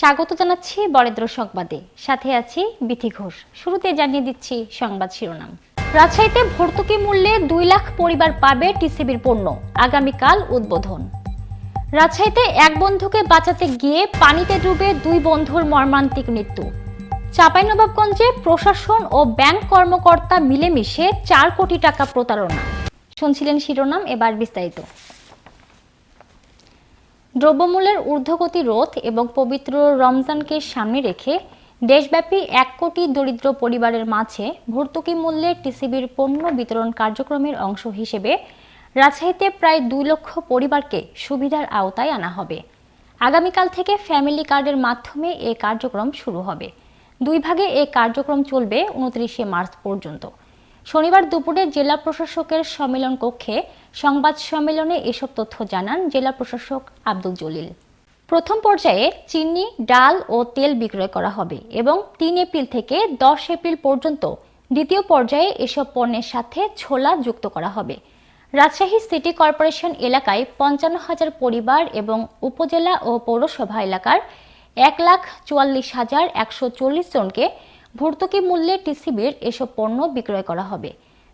স্বাগত জানাচ্ছি বরেন্দ্র সংবাদে। সাথে আছি বিথি ঘোষ। শুরুতে জানিয়ে দিচ্ছি সংবাদ শিরোনাম। রাজশাহীতে ভর্তুকি মূল্যে দুই লাখ পরিবার পাবে টিসিবির পণ্য। আগামীকাল উদ্বোধন। রাজশাহীতে এক বন্ধুকে বাঁচাতে গিয়ে পানিতে ডুবে দুই বন্ধুর মর্মান্তিক মৃত্যু। চাঁপাইনবাবগঞ্জে প্রশাসন ও ব্যাংক কর্মকর্তা মিলেমিশে চার কোটি টাকা প্রতারণা। শুনছিলেন শিরোনাম, এবার বিস্তারিত। দ্রব্যমূল্যের ঊর্ধ্বগতি রোধ এবং পবিত্র রমজানকে সামনে রেখে দেশব্যাপী এক কোটি দরিদ্র পরিবারের মাঝে ভর্তুকি মূল্যে টিসিবির পণ্য বিতরণ কার্যক্রমের অংশ হিসেবে রাজশাহীতে প্রায় দুই লক্ষ পরিবারকে সুবিধার আওতায় আনা হবে। আগামীকাল থেকে ফ্যামিলি কার্ডের মাধ্যমে এ কার্যক্রম শুরু হবে। দুই ভাগে এ কার্যক্রম চলবে উনত্রিশে মার্চ পর্যন্ত। শনিবার দুপুরে জেলা প্রশাসকের সম্মেলন কক্ষে সংবাদ সম্মেলনে এসব তথ্য জানান জেলা প্রশাসক আব্দুল জলিল। প্রথম পর্যায়ে চিনি, ডাল ও তেল বিক্রয় করা হবে এবং তিন এপ্রিল থেকে দশ এপ্রিল পর্যন্ত দ্বিতীয় পর্যায়ে এসব পণ্যের সাথে ছোলা যুক্ত করা হবে। রাজশাহী সিটি কর্পোরেশন এলাকায় পঞ্চান্ন হাজার পরিবার এবং উপজেলা ও পৌরসভা এলাকার এক লাখ চুয়াল্লিশ হাজার একশো চল্লিশ জনকে ভর্তুকি মূল্যে টিসিবির এসব পণ্য বিক্রয় করা হবে।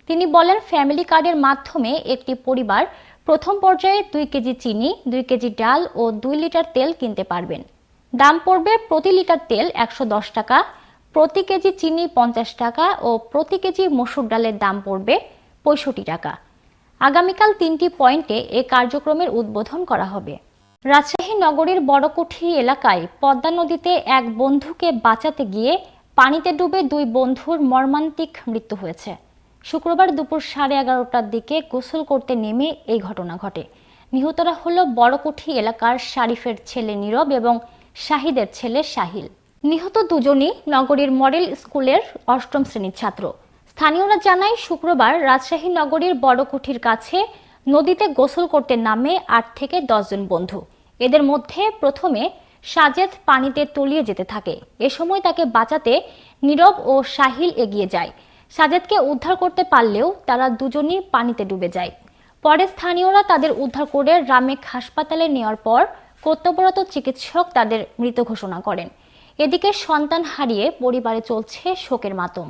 তিনি বলেন, ফ্যামিলি কার্ডের মাধ্যমে একটি পরিবার প্রথম পর্যায়ে দুই কেজি চিনি, দুই কেজি ডাল ও দুই লিটার তেল কিনতে পারবেন। দাম পড়বে প্রতি লিটার তেল একশো দশ টাকা, প্রতি কেজি চিনি পঞ্চাশ টাকা ও প্রতি কেজি মসুর ডালের দাম পড়বে পঁয়ষট্টি টাকা। আগামীকাল তিনটি পয়েন্টে এ কার্যক্রমের উদ্বোধন করা হবে। রাজশাহী নগরীর বড়কুঠি এলাকায় পদ্মা নদীতে এক বন্ধুকে বাঁচাতে গিয়ে পানিতে ডুবে দুই বন্ধুর মর্মান্তিক মৃত্যু হয়েছে। শুক্রবার দুপুর সাড়ে এগারোটার দিকে গোসল করতে নেমে এই ঘটনা ঘটে। নিহতরা হল বড়কুঠি এলাকার শারিফের ছেলে নীরব এবং শাহিদের ছেলে শাহিল। নিহত দুজনই নগরীর মডেল স্কুলের অষ্টম শ্রেণির ছাত্র। স্থানীয়রা জানায়, শুক্রবার রাজশাহী নগরীর বড়কুঠির কাছে নদীতে গোসল করতে নামে আট থেকে দশজন বন্ধু। এদের মধ্যে প্রথমে সাজেদ পানিতে তলিয়ে যেতে থাকে। এ সময় তাকে বাঁচাতে নীরব ও সাহিল এগিয়ে যায়। সাজেদকে উদ্ধার করতে পারলেও তারা দুজনই পানিতে ডুবে যায়। পরে স্থানীয়রা তাদের উদ্ধার করে রামেক হাসপাতালে নেওয়ার পর কর্তব্যরত চিকিৎসক তাদের মৃত ঘোষণা করেন। এদিকে সন্তান হারিয়ে পরিবারে চলছে শোকের মাতম।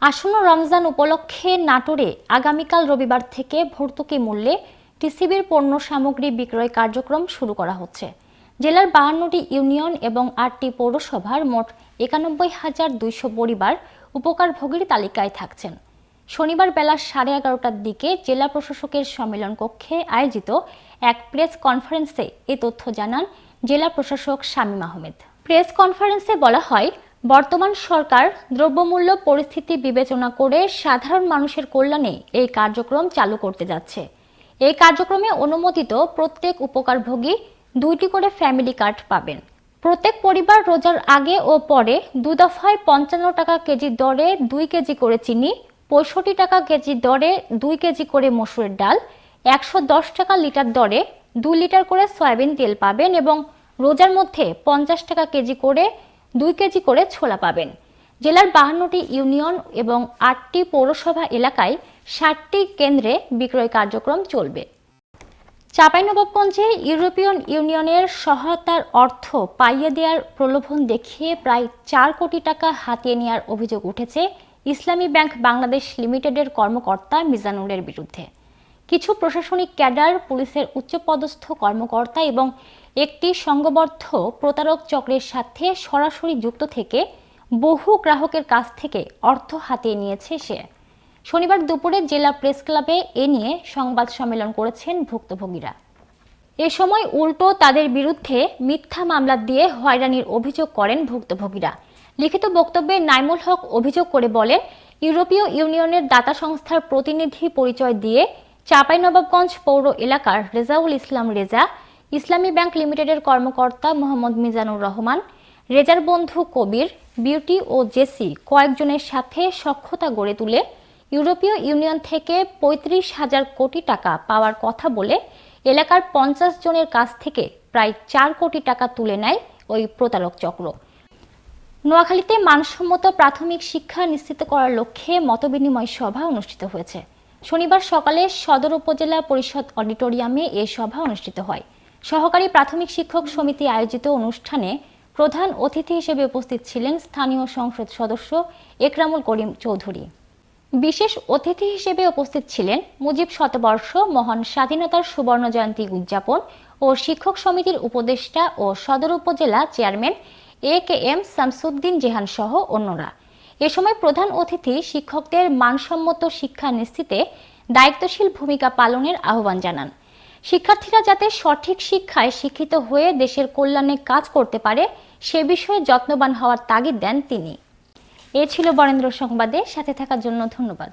আসন্ন রমজান উপলক্ষে নাটোরে আগামীকাল রবিবার থেকে ভর্তুকি মূল্যে টিসিবির পণ্য সামগ্রী বিক্রয় কার্যক্রম শুরু করা হচ্ছে। জেলার বাহান্নটি ইউনিয়ন এবং আটটি পৌরসভার মোট একানব্বই হাজার দুইশো পরিবার উপকারভোগীর তালিকায় থাকছেন। শনিবার বেলা সাড়ে এগারোটার দিকে জেলা প্রশাসকের সম্মেলন কক্ষে আয়োজিত এক প্রেস কনফারেন্সে এ তথ্য জানান জেলা প্রশাসক শামীম আহমেদ। প্রেস কনফারেন্সে বলা হয়, বর্তমান সরকার দ্রব্যমূল্য পরিস্থিতি বিবেচনা করে সাধারণ মানুষের কল্যাণে এই কার্যক্রম চালু করতে যাচ্ছে। এই কার্যক্রমে অনুমোদিত প্রত্যেক উপকারভোগী দুইটি করে ফ্যামিলি কার্ড পাবেন। প্রত্যেক পরিবার রোজার আগে ও পরে দু দফায় পঞ্চান্ন টাকা কেজি দরে দুই কেজি করে চিনি, পঁয়ষট্টি টাকা কেজি দরে দুই কেজি করে মসুরের ডাল, একশো দশ টাকা লিটার দরে দুই লিটার করে সয়াবিন তেল পাবেন এবং রোজার মধ্যে পঞ্চাশ টাকা কেজি করে দুই কেজি করে ছোলা পাবেন। জেলার বাহান্নটি ইউনিয়ন এবং আটটি পৌরসভা এলাকায় ষাটটি কেন্দ্রে বিক্রয় কার্যক্রম চলবে। চাঁপাইনবাবগঞ্জে ইউরোপিয়ান ইউনিয়নের সহায়তার অর্থ পাইয়ে দেওয়ার প্রলোভন দেখিয়ে প্রায় চার কোটি টাকা হাতিয়ে নেওয়ার অভিযোগ উঠেছে ইসলামী ব্যাংক বাংলাদেশ লিমিটেডের কর্মকর্তা মিজানুরের বিরুদ্ধে। কিছু প্রশাসনিক ক্যাডার, পুলিশের উচ্চপদস্থ কর্মকর্তা এবং একটি সংঘবদ্ধ প্রতারক চক্রের সাথে সরাসরি যুক্ত থেকে বহু গ্রাহকের কাছ থেকে অর্থ হাতিয়ে নিয়েছে সে। শনিবার দুপুরে জেলা প্রেস ক্লাবে এ নিয়ে সংবাদ সম্মেলন করেছেন ভুক্তভোগীরা। এ সময় উল্টো তাদের বিরুদ্ধে মিথ্যা মামলা দিয়ে হয়রানির অভিযোগ করেন ভুক্তভোগীরা। লিখিত বক্তব্যে নাইমুল হক অভিযোগ করে বলেন, ইউরোপীয় ইউনিয়নের দাতা সংস্থার প্রতিনিধি পরিচয় দিয়ে চাঁপাইনবাবগঞ্জ পৌর এলাকার রেজাউল ইসলাম রেজা, ইসলামী ব্যাংক লিমিটেডের কর্মকর্তা মোহাম্মদ মিজানুর রহমান, রেজার বন্ধু কবির, বিউটি ও জেসি কয়েকজনের সাথে সক্ষতা গড়ে তুলে ইউরোপীয় ইউনিয়ন থেকে পঁয়ত্রিশ হাজার কোটি টাকা পাওয়ার কথা বলে এলাকার পঞ্চাশ জনের কাছ থেকে প্রায় চার কোটি টাকা তুলে নেয় ওই প্রতারক চক্র। নোয়াখালীতে মানসম্মত প্রাথমিক শিক্ষা নিশ্চিত করার লক্ষ্যে মতবিনিময় সভা অনুষ্ঠিত হয়েছে। শনিবার সকালে সদর উপজেলা পরিষদ অডিটোরিয়ামে এ সভা অনুষ্ঠিত হয়। সহকারী প্রাথমিক শিক্ষক সমিতি আয়োজিত অনুষ্ঠানে প্রধান অতিথি হিসেবে উপস্থিত ছিলেন স্থানীয় সংসদ সদস্য একরামুল করিম চৌধুরী। বিশেষ অতিথি হিসেবে উপস্থিত ছিলেন মুজিব শতবর্ষ মহান স্বাধীনতার সুবর্ণ জয়ন্তী উদযাপন ও শিক্ষক সমিতির উপদেষ্টা ও সদর উপজেলা chairman A K M Shamsuddin Jehan সহ অন্যরা। এ সময় প্রধান অতিথি শিক্ষকদের মানসম্মত শিক্ষা নিশ্চিতে দায়িত্বশীল ভূমিকা পালনের আহ্বান জানান। শিক্ষার্থীরা যাতে সঠিক শিক্ষায় শিক্ষিত হয়ে দেশের কল্যাণে কাজ করতে পারে, সে বিষয়ে যত্নবান হওয়ার তাগিদ দেন তিনি। এ ছিল বরেন্দ্র সংবাদে সাথে থাকার জন্য ধন্যবাদ।